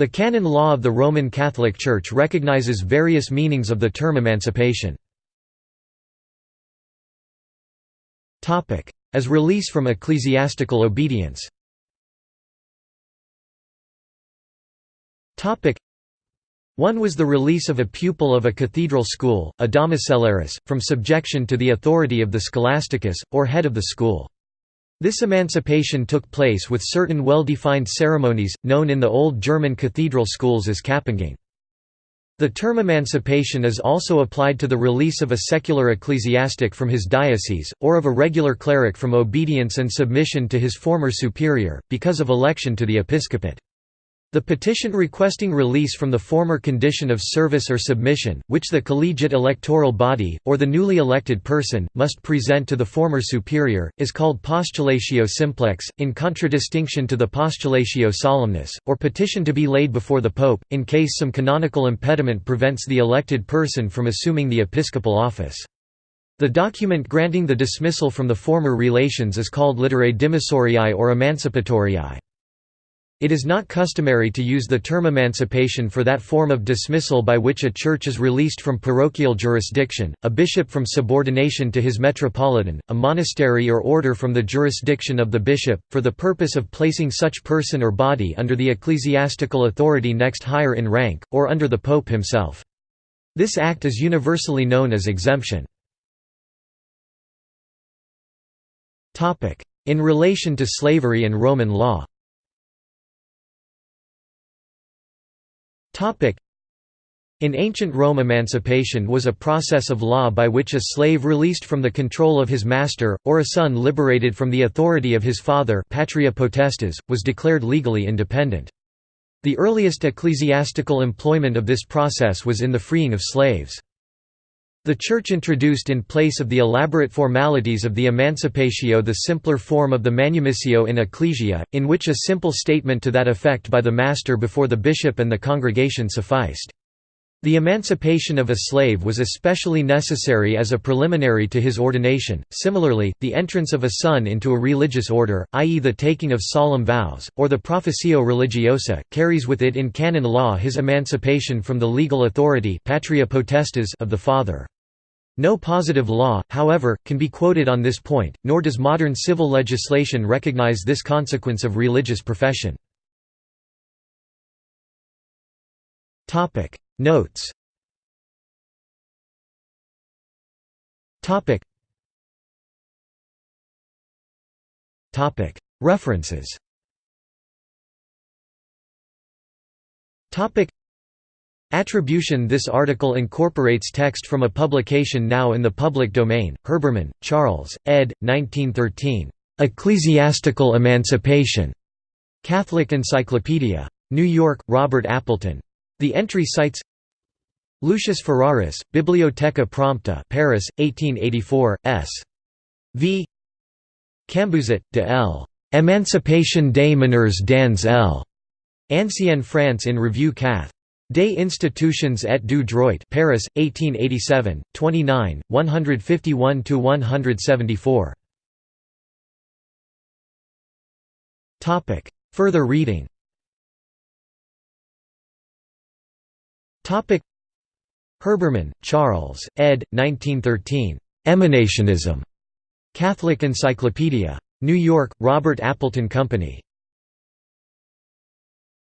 The canon law of the Roman Catholic Church recognizes various meanings of the term emancipation. As release from ecclesiastical obedience one was the release of a pupil of a cathedral school, a domiciliaris, from subjection to the authority of the scholasticus, or head of the school. This emancipation took place with certain well-defined ceremonies, known in the Old German cathedral schools as Kappenging. The term emancipation is also applied to the release of a secular ecclesiastic from his diocese, or of a regular cleric from obedience and submission to his former superior, because of election to the episcopate. The petition requesting release from the former condition of service or submission, which the collegiate electoral body, or the newly elected person, must present to the former superior, is called postulatio simplex, in contradistinction to the postulatio solemnis, or petition to be laid before the pope, in case some canonical impediment prevents the elected person from assuming the episcopal office. The document granting the dismissal from the former relations is called litterae dimissoriae or emancipatoriae. It is not customary to use the term emancipation for that form of dismissal by which a church is released from parochial jurisdiction, a bishop from subordination to his metropolitan, a monastery or order from the jurisdiction of the bishop, for the purpose of placing such person or body under the ecclesiastical authority next higher in rank, or under the pope himself. This act is universally known as exemption. In relation to slavery and Roman law in ancient Rome emancipation was a process of law by which a slave released from the control of his master, or a son liberated from the authority of his father patria potestas, was declared legally independent. The earliest ecclesiastical employment of this process was in the freeing of slaves. The Church introduced in place of the elaborate formalities of the Emancipatio the simpler form of the Manumissio in Ecclesia, in which a simple statement to that effect by the master before the bishop and the congregation sufficed. The emancipation of a slave was especially necessary as a preliminary to his ordination. Similarly, the entrance of a son into a religious order, i.e., the taking of solemn vows, or the professio religiosa, carries with it in canon law his emancipation from the legal authority patria potestas of the father. No positive law, however, can be quoted on this point, nor does modern civil legislation recognize this consequence of religious profession. Notes Topic Topic References Topic Attribution This article incorporates text from a publication now in the public domain, Herbermann, Charles, ed. 1913. "'Ecclesiastical Emancipation' Catholic Encyclopedia. New York, Robert Appleton. The entry cites Lucius Ferraris, Bibliotheca Prompta Paris, 1884, s. v. Cambuzet, de L. Emancipation des meneurs dans L. Ancienne France in Revue Cath. Des institutions et du droit Paris, 1887, 29, 151–174. Further reading Herbermann, Charles, ed. 1913. Emanationism. Catholic Encyclopedia. New York, Robert Appleton Company.